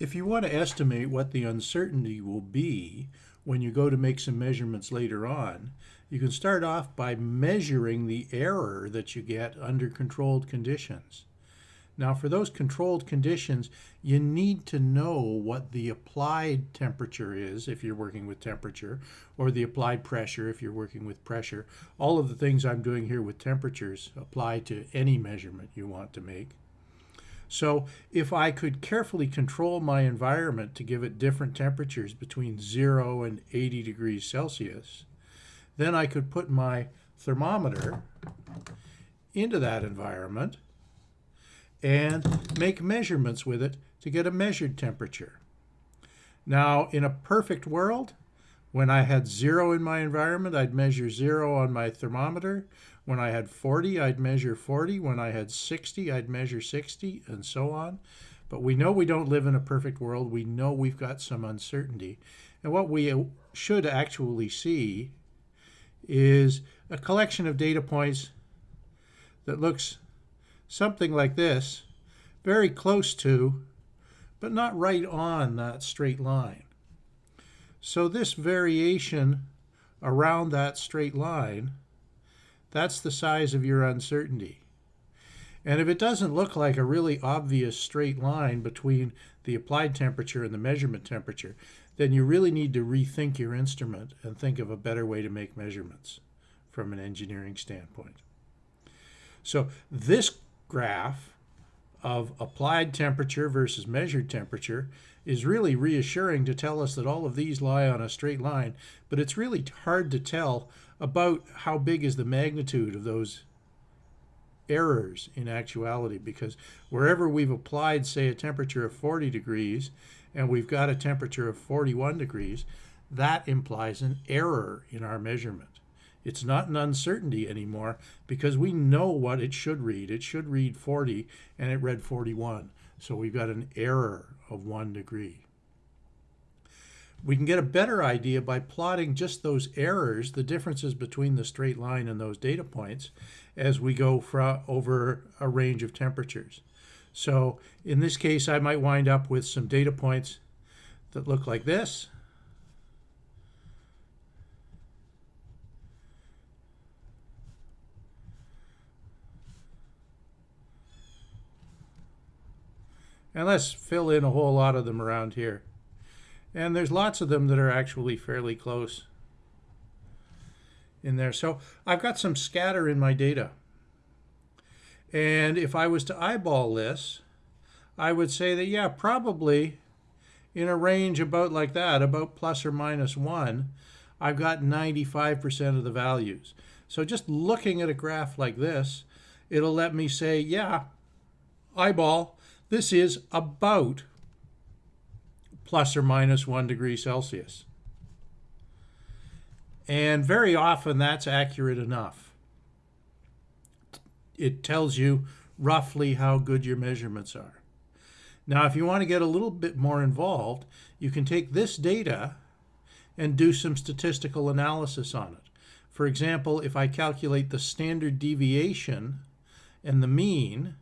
If you want to estimate what the uncertainty will be when you go to make some measurements later on, you can start off by measuring the error that you get under controlled conditions. Now for those controlled conditions, you need to know what the applied temperature is if you're working with temperature, or the applied pressure if you're working with pressure. All of the things I'm doing here with temperatures apply to any measurement you want to make. So if I could carefully control my environment to give it different temperatures between 0 and 80 degrees Celsius, then I could put my thermometer into that environment and make measurements with it to get a measured temperature. Now, in a perfect world, when I had zero in my environment, I'd measure zero on my thermometer. When I had 40, I'd measure 40. When I had 60, I'd measure 60, and so on. But we know we don't live in a perfect world. We know we've got some uncertainty. And what we should actually see is a collection of data points that looks something like this, very close to, but not right on that straight line. So this variation around that straight line that's the size of your uncertainty. And if it doesn't look like a really obvious straight line between the applied temperature and the measurement temperature, then you really need to rethink your instrument and think of a better way to make measurements from an engineering standpoint. So this graph of applied temperature versus measured temperature is really reassuring to tell us that all of these lie on a straight line, but it's really hard to tell about how big is the magnitude of those errors in actuality because wherever we've applied say a temperature of 40 degrees and we've got a temperature of 41 degrees that implies an error in our measurement it's not an uncertainty anymore because we know what it should read it should read 40 and it read 41 so we've got an error of one degree we can get a better idea by plotting just those errors, the differences between the straight line and those data points, as we go over a range of temperatures. So in this case, I might wind up with some data points that look like this. And let's fill in a whole lot of them around here. And there's lots of them that are actually fairly close in there. So I've got some scatter in my data. And if I was to eyeball this, I would say that, yeah, probably in a range about like that, about plus or minus 1, I've got 95% of the values. So just looking at a graph like this, it'll let me say, yeah, eyeball, this is about plus or minus one degree Celsius. And very often that's accurate enough. It tells you roughly how good your measurements are. Now, if you want to get a little bit more involved, you can take this data and do some statistical analysis on it. For example, if I calculate the standard deviation and the mean,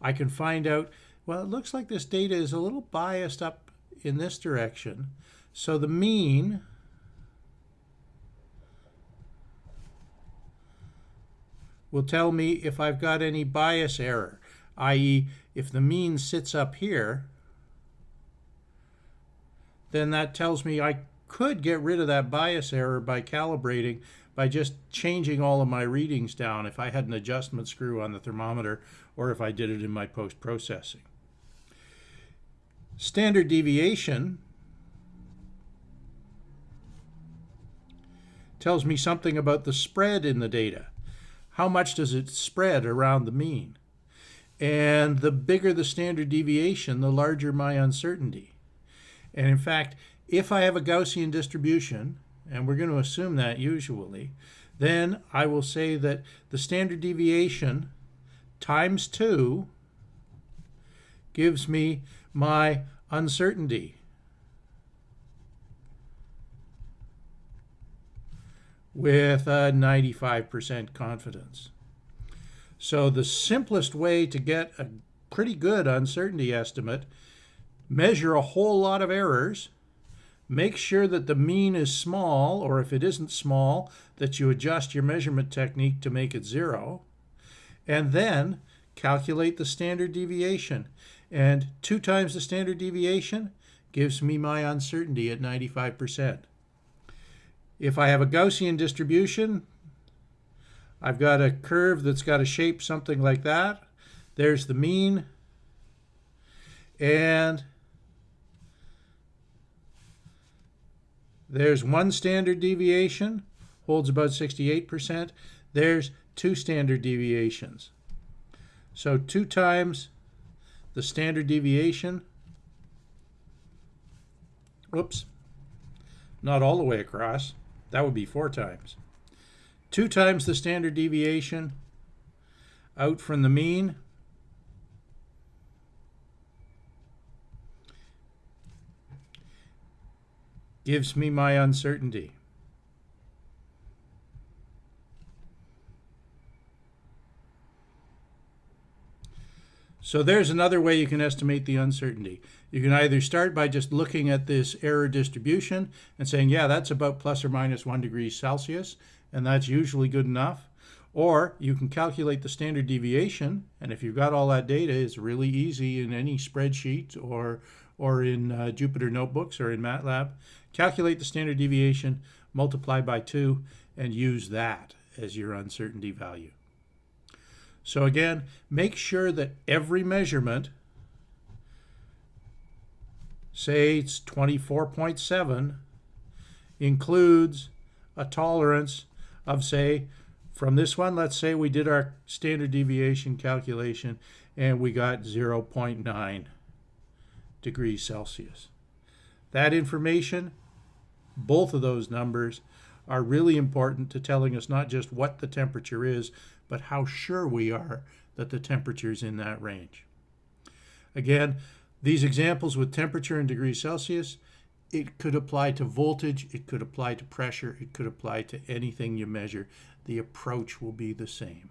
I can find out, well, it looks like this data is a little biased up in this direction. So the mean will tell me if I've got any bias error, i.e. if the mean sits up here, then that tells me I could get rid of that bias error by calibrating by just changing all of my readings down if I had an adjustment screw on the thermometer or if I did it in my post-processing. Standard deviation tells me something about the spread in the data. How much does it spread around the mean? And the bigger the standard deviation, the larger my uncertainty. And in fact, if I have a Gaussian distribution, and we're going to assume that usually, then I will say that the standard deviation times 2 gives me my uncertainty. with a 95% confidence. So the simplest way to get a pretty good uncertainty estimate measure a whole lot of errors, make sure that the mean is small, or if it isn't small, that you adjust your measurement technique to make it zero, and then calculate the standard deviation. And two times the standard deviation gives me my uncertainty at 95%. If I have a Gaussian distribution, I've got a curve that's got a shape something like that. There's the mean. And there's one standard deviation, holds about 68%. There's two standard deviations. So two times the standard deviation, oops, not all the way across, that would be four times. Two times the standard deviation out from the mean, gives me my uncertainty. So there's another way you can estimate the uncertainty. You can either start by just looking at this error distribution and saying, yeah, that's about plus or minus one degree Celsius, and that's usually good enough. Or you can calculate the standard deviation, and if you've got all that data, it's really easy in any spreadsheet or, or in uh, Jupyter Notebooks or in MATLAB. Calculate the standard deviation, multiply by 2, and use that as your uncertainty value. So again, make sure that every measurement, say it's 24.7, includes a tolerance of say, from this one, let's say we did our standard deviation calculation and we got 0.9 degrees Celsius. That information, both of those numbers, are really important to telling us not just what the temperature is, but how sure we are that the temperature is in that range. Again, these examples with temperature in degrees Celsius, it could apply to voltage, it could apply to pressure, it could apply to anything you measure. The approach will be the same.